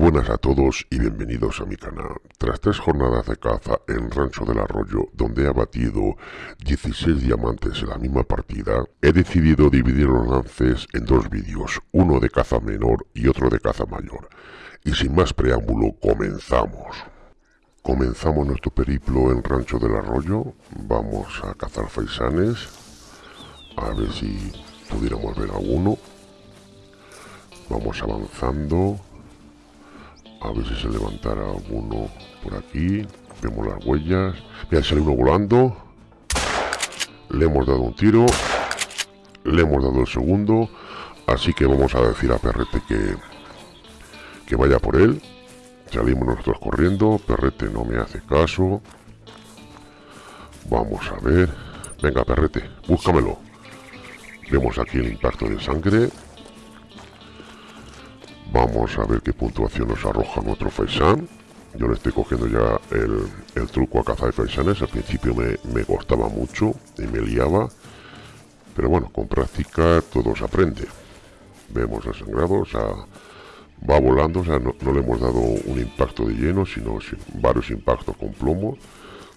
buenas a todos y bienvenidos a mi canal. Tras tres jornadas de caza en Rancho del Arroyo, donde he abatido 16 diamantes en la misma partida, he decidido dividir los lances en dos vídeos, uno de caza menor y otro de caza mayor. Y sin más preámbulo, comenzamos. Comenzamos nuestro periplo en Rancho del Arroyo, vamos a cazar faisanes, a ver si pudiéramos ver alguno. Vamos avanzando a ver si se levantara alguno por aquí. Vemos las huellas. Mira, sale uno volando. Le hemos dado un tiro. Le hemos dado el segundo. Así que vamos a decir a Perrete que, que vaya por él. Salimos nosotros corriendo. Perrete no me hace caso. Vamos a ver. Venga, Perrete, búscamelo. Vemos aquí el impacto de sangre. Vamos a ver qué puntuación nos arroja nuestro Faisan. Yo le estoy cogiendo ya el, truco a cazar de Faisanes. Al principio me, costaba mucho y me liaba. Pero bueno, con práctica todo se aprende. Vemos el sangrado, o sea, va volando, o sea, no, le hemos dado un impacto de lleno, sino varios impactos con plomo,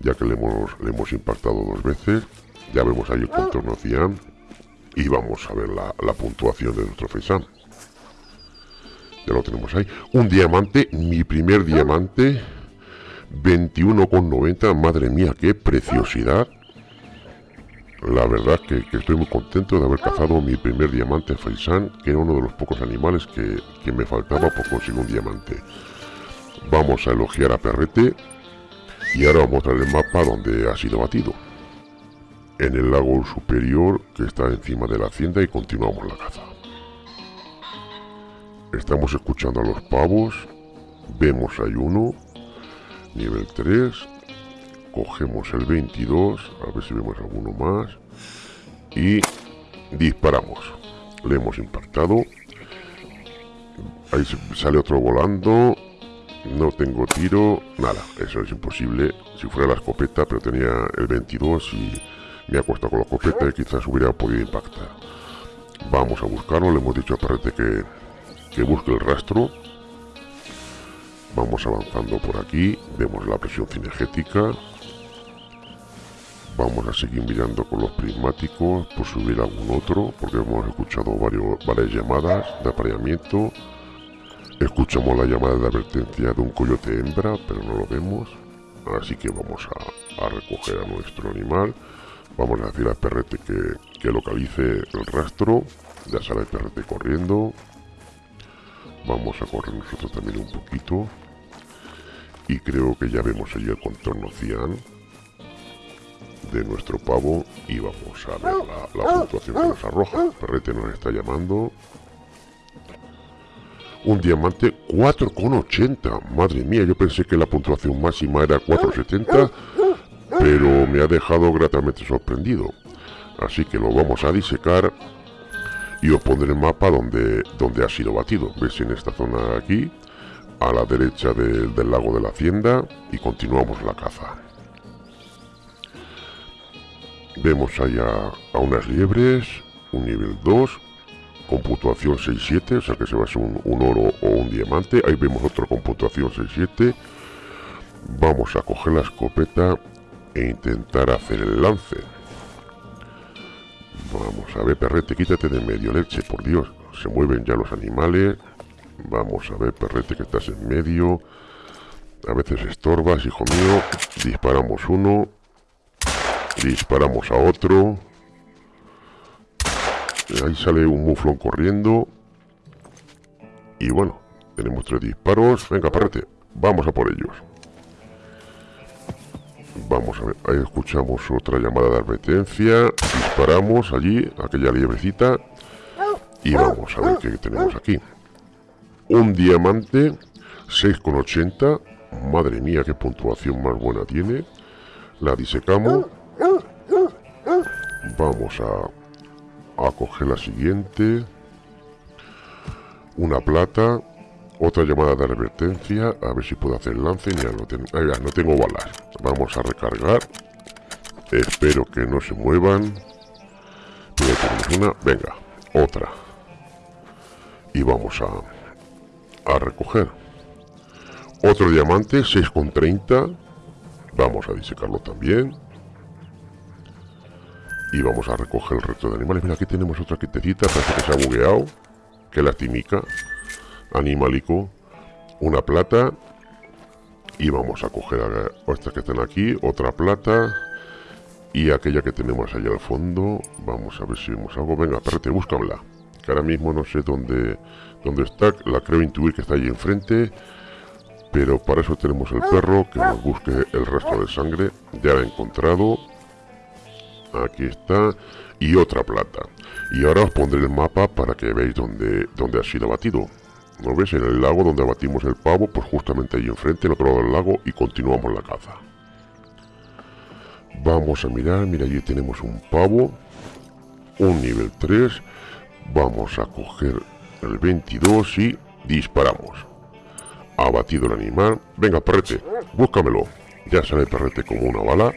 ya que le hemos, le hemos impactado dos veces. Ya vemos ahí el contorno cian y vamos a ver la, puntuación de nuestro Faisan. Ya lo tenemos ahí. Un diamante, mi primer diamante. 21,90. Madre mía, qué preciosidad. La verdad que, estoy muy contento de haber cazado mi primer diamante Faisan, que era uno de los pocos animales que, que me faltaba por conseguir un diamante. Vamos a elogiar a Perrete y ahora vamos a mostrar el mapa donde ha sido batido. En el lago superior que está encima de la hacienda y continuamos la caza. Estamos escuchando a los pavos. Vemos hay uno. Nivel 3. Cogemos el 22. A ver si vemos alguno más. Y disparamos. Le hemos impactado. Ahí sale otro volando. No tengo tiro. Nada, eso es imposible. Si fuera la escopeta, pero tenía el 22 y me ha costado con la escopeta y quizás hubiera podido impactar. Vamos a buscarlo. Le hemos dicho a Parrete que que busque el rastro. Vamos avanzando por aquí, vemos la presión cinegética. Vamos a seguir mirando con los prismáticos por subir algún otro, porque hemos escuchado varios, varias llamadas de apareamiento. Escuchamos la llamada de advertencia de un coyote hembra, pero no lo vemos. Así que vamos a, recoger a nuestro animal. Vamos a decir al perrete que, que localice el rastro. Ya sale el perrete corriendo. Vamos a correr nosotros también un poquito. Y creo que ya vemos allí el contorno cian de nuestro pavo. Y vamos a ver la, puntuación que nos arroja. Perrete nos está llamando. Un diamante 4,80. Madre mía, yo pensé que la puntuación máxima era 4,70. Pero me ha dejado gratamente sorprendido. Así que lo vamos a disecar y os pondré el mapa donde, donde ha sido batido. Veis en esta zona de aquí, a la derecha del lago de la hacienda y continuamos la caza. Vemos allá a unas liebres, un nivel 2, con puntuación 6-7, o sea que se va a ser un, un, oro o un diamante. Ahí vemos otro con puntuación 6-7. Vamos a coger la escopeta e intentar hacer el lance. Vamos a ver, perrete, quítate de medio, leche, por Dios. Se mueven ya los animales. Vamos a ver, perrete, que estás en medio. A veces estorbas, hijo mío. Disparamos uno. Disparamos a otro. Ahí sale un muflón corriendo. Y bueno, tenemos tres disparos. Venga, perrete, vamos a por ellos. Vamos a ver, ahí escuchamos otra llamada de advertencia. Disparamos allí, aquella liebrecita. Y vamos a ver qué tenemos aquí. Un diamante, 6,80. Madre mía, qué puntuación más buena tiene. La disecamos. Vamos a, a coger la siguiente. Una plata. Otra llamada de advertencia. A ver si puedo hacer el lance. Ya no, tengo, no tengo balas. Vamos a recargar. Espero que no se muevan. una. Venga, otra. Y vamos a, a recoger. Otro diamante, 6,30. Vamos a disecarlo también. Y vamos a recoger el resto de animales. Mira, aquí tenemos otra quietecita. Parece que se ha bugueado. Que lastimica. Animalico. Una plata. Y vamos a coger a estas que están aquí. Otra plata. Y aquella que tenemos allá al fondo. Vamos a ver si vemos algo. Venga, perrete, búscamela. Que ahora mismo no sé dónde, dónde está. La creo intuir que está ahí enfrente. Pero para eso tenemos el perro que nos busque el resto de sangre. Ya la he encontrado. Aquí está. Y otra plata. Y ahora os pondré el mapa para que veáis dónde, dónde ha sido batido. ¿No ves? En el lago donde abatimos el pavo, pues justamente ahí enfrente, en otro lado del lago, y continuamos la caza. Vamos a mirar, mira, allí tenemos un pavo, un nivel 3. Vamos a coger el 22 y disparamos ha batido el animal. Venga, perrete, búscamelo. Ya sale el perrete como una bala.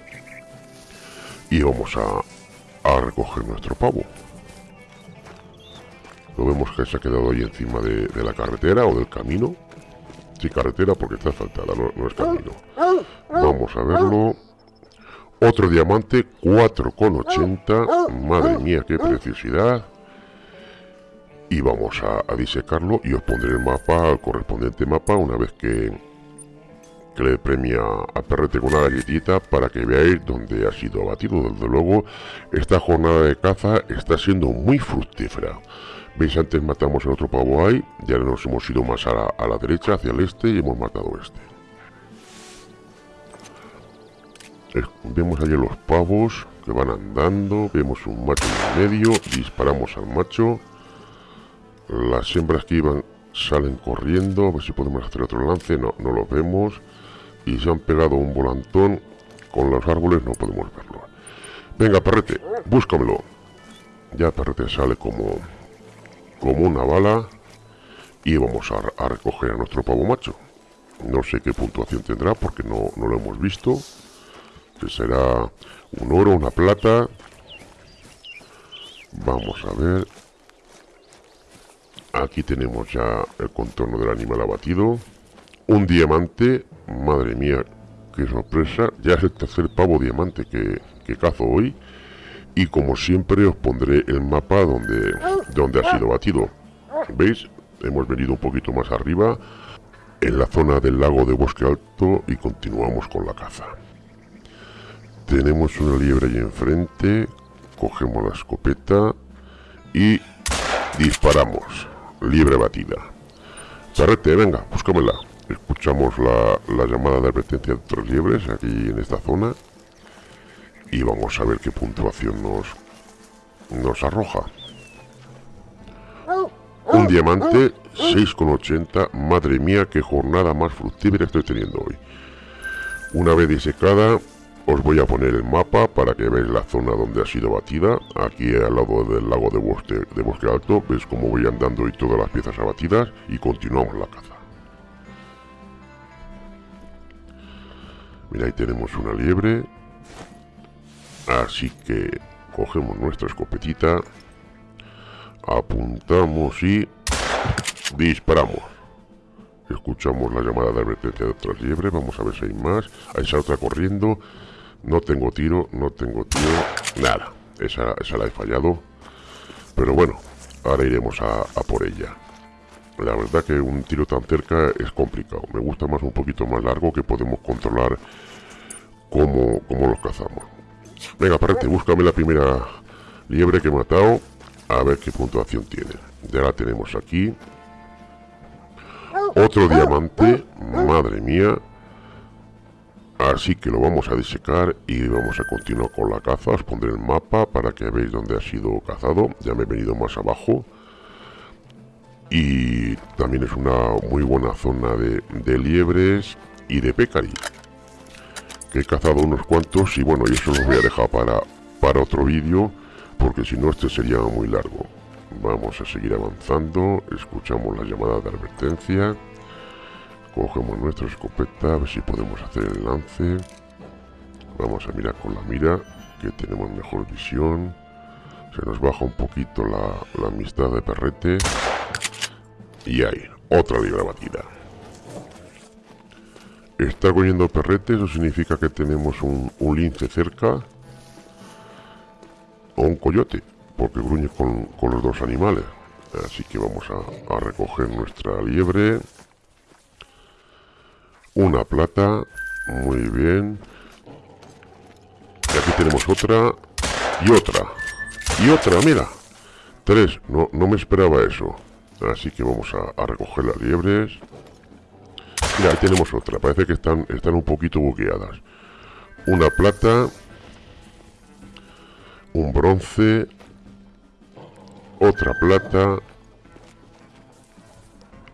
Y vamos a, a recoger nuestro pavo. Lo vemos que se ha quedado ahí encima de, la carretera o del camino. Sí, carretera porque está asfaltada, no, es camino. Vamos a verlo. Otro diamante, 4,80. Madre mía, qué preciosidad y vamos a, disecarlo y os pondré el mapa, el correspondiente mapa, una vez que, que le premia a Perrete con una galletita para que veáis dónde ha sido abatido. Desde luego, esta jornada de caza está siendo muy fructífera. Veis, antes matamos el otro pavo ahí, ya nos hemos ido más a la, a la derecha, hacia el este, y hemos matado este. Vemos allí los pavos que van andando, vemos un macho en medio, disparamos al macho las hembras que iban salen corriendo. A ver si podemos hacer otro lance. No, no lo vemos. Y se han pegado un volantón. Con los árboles no podemos verlo. Venga, perrete, búscamelo. Ya perrete sale como, como una bala. Y vamos a, recoger a nuestro pavo macho. No sé qué puntuación tendrá porque no, no lo hemos visto. Que será un oro, una plata. Vamos a ver. Aquí tenemos ya el contorno del animal abatido. Un diamante. Madre mía, qué sorpresa. Ya es el tercer pavo diamante que, cazo hoy. Y como siempre os pondré el mapa donde, donde ha sido batido. ¿Veis? Hemos venido un poquito más arriba. En la zona del lago de Bosque Alto. Y continuamos con la caza. Tenemos una liebre ahí enfrente. Cogemos la escopeta. Y disparamos liebre batida. Charrete, venga, búscamela. Escuchamos la, llamada de advertencia de otras liebres aquí en esta zona. Y vamos a ver qué puntuación nos, nos arroja. Un diamante, 6,80. Madre mía, qué jornada más fructífera estoy teniendo hoy. Una vez disecada, os voy a poner el mapa para que veáis la zona donde ha sido batida. Aquí al lado del lago de bosque, de bosque alto. Veis cómo voy andando y todas las piezas abatidas. Y continuamos la caza. Mira, ahí tenemos una liebre. Así que cogemos nuestra escopetita. Apuntamos y disparamos. Escuchamos la llamada de advertencia de otra liebre. Vamos a ver si hay más. Ahí otra corriendo. No tengo tiro, no tengo tiro, nada. Esa, esa la he fallado. Pero bueno, ahora iremos a, por ella. La verdad que un tiro tan cerca es complicado. Me gusta más un poquito más largo que podemos controlar cómo, cómo los cazamos. Venga, parate, búscame la primera liebre que he matado. A ver qué puntuación tiene. Ya la tenemos aquí. Otro diamante. Madre mía. Así que lo vamos a disecar y vamos a continuar con la caza. Os pondré el mapa para que veáis dónde ha sido cazado. Ya me he venido más abajo. Y también es una muy buena zona de, liebres y de pecari. Que he cazado unos cuantos y bueno, y eso los voy a dejar para, para otro vídeo. Porque si no este sería muy largo. Vamos a seguir avanzando. Escuchamos la llamada de advertencia. Cogemos nuestra escopeta, a ver si podemos hacer el lance. Vamos a mirar con la mira, que tenemos mejor visión. Se nos baja un poquito la, amistad de perrete. Y ahí, otra libra batida. Está cogiendo perrete, eso significa que tenemos un, lince cerca. O un coyote, porque gruñe con, los dos animales. Así que vamos a, recoger nuestra liebre. Una plata. Muy bien. Y aquí tenemos otra. Y otra. Y otra, mira. Tres. No, no me esperaba eso. Así que vamos a, recoger las liebres. Mira, ahí tenemos otra. Parece que están, están un poquito buqueadas. Una plata. Un bronce. Otra plata.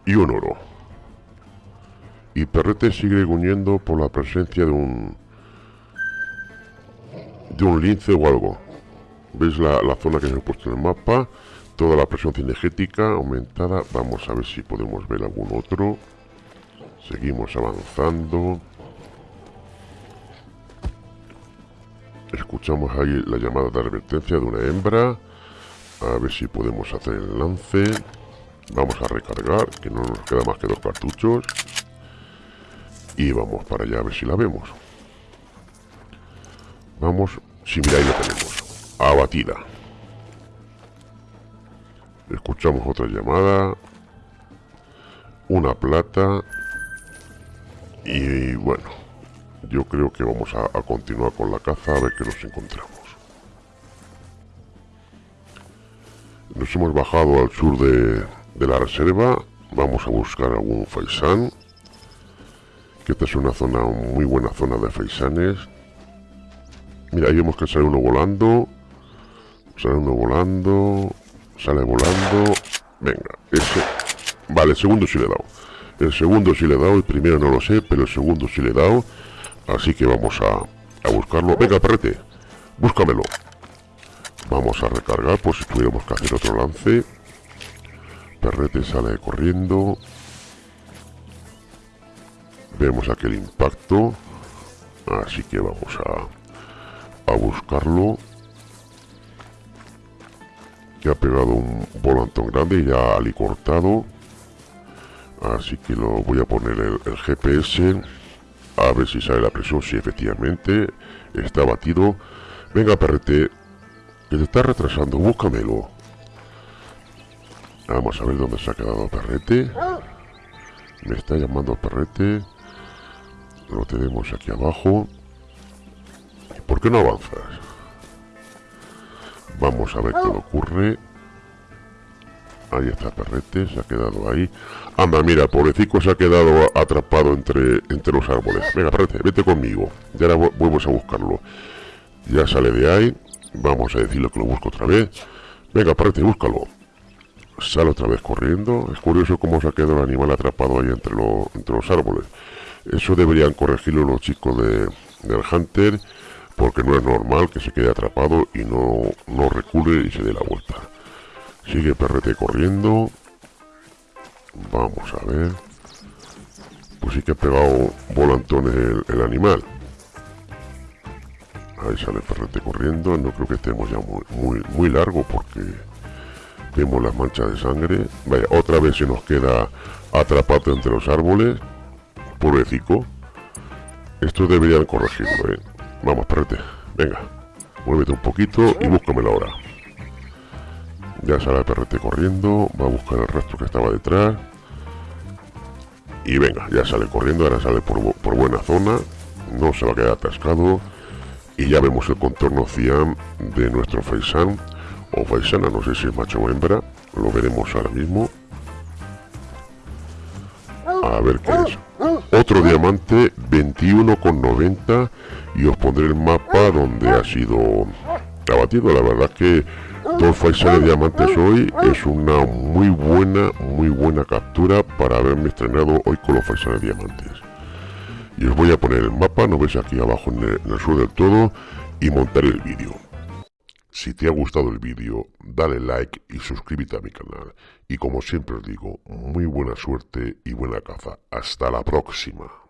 Y un oro. Y Perrete sigue gruñendo por la presencia de un... De un lince o algo. ¿Veis la, la zona que se ha puesto en el mapa? toda la presión cinegética aumentada. Vamos a ver si podemos ver algún otro. Seguimos avanzando. Escuchamos ahí la llamada de advertencia de una hembra. A ver si podemos hacer el lance. Vamos a recargar, que no nos queda más que dos cartuchos. Y vamos para allá a ver si la vemos. Vamos, si mira ahí la tenemos. Abatida. Escuchamos otra llamada. Una plata. Y bueno, yo creo que vamos a, continuar con la caza a ver qué nos encontramos. Nos hemos bajado al sur de, la reserva. Vamos a buscar algún faisán. Que esta es una zona, muy buena zona de faisanes. Mira, ahí vemos que sale uno volando. Sale uno volando. Sale volando. Venga, ese. Vale, el segundo sí le he dado. El segundo sí le he dado, el primero no lo sé, pero el segundo sí le he dado. Así que vamos a, a buscarlo. Venga, perrete, búscamelo. Vamos a recargar por si tuviéramos que hacer otro lance. Perrete sale corriendo. Vemos aquel impacto. Así que vamos a, a buscarlo que ha pegado un volantón grande ya ali cortado así que lo voy a poner el, GPS a ver si sale la presión si efectivamente está batido. Venga perrete que te está retrasando. Búscamelo. Vamos a ver dónde se ha quedado perrete. Me está llamando perrete. Lo tenemos aquí abajo. ¿por qué no avanzas? Vamos a ver qué le ocurre. Ahí está Perrete, se ha quedado ahí. Anda, mira, pobrecito se ha quedado atrapado entre, entre los árboles. Venga, Perrete, vete conmigo. Y ahora a buscarlo. Ya sale de ahí. Vamos a decirle que lo busco otra vez. Venga, Perrete, búscalo. Sale otra vez corriendo. Es curioso cómo se ha quedado el animal atrapado ahí entre, entre los árboles. Eso deberían corregirlo los chicos de, del Hunter porque no es normal que se quede atrapado y no, no recule y se dé la vuelta. Sigue Perrete corriendo. Vamos a ver. Pues sí que ha pegado volantón el, animal. Ahí sale Perrete corriendo. No creo que estemos ya muy, muy, muy largo porque vemos las manchas de sangre. Vaya, otra vez se nos queda atrapado entre los árboles. Pobrecito. Esto deberían corregirlo, ¿eh? Vamos, perrete. Venga. Muévete un poquito y búscamelo ahora. Ya sale el perrete corriendo. Va a buscar el resto que estaba detrás. Y venga, ya sale corriendo. Ahora sale por, buena zona. No se va a quedar atascado. Y ya vemos el contorno cian de nuestro faisán. O faisana, no sé si es macho o hembra. Lo veremos ahora mismo. A ver qué es. Otro diamante 21,90 y os pondré el mapa donde ha sido abatido. La verdad que dos faisanes de diamantes hoy es una muy buena, muy buena captura para haberme estrenado hoy con los faisanes de diamantes. Y os voy a poner el mapa, no veis aquí abajo en el, en el sur del todo, y montar el vídeo. Si te ha gustado el vídeo, dale like y suscríbete a mi canal. Y como siempre os digo, muy buena suerte y buena caza. Hasta la próxima.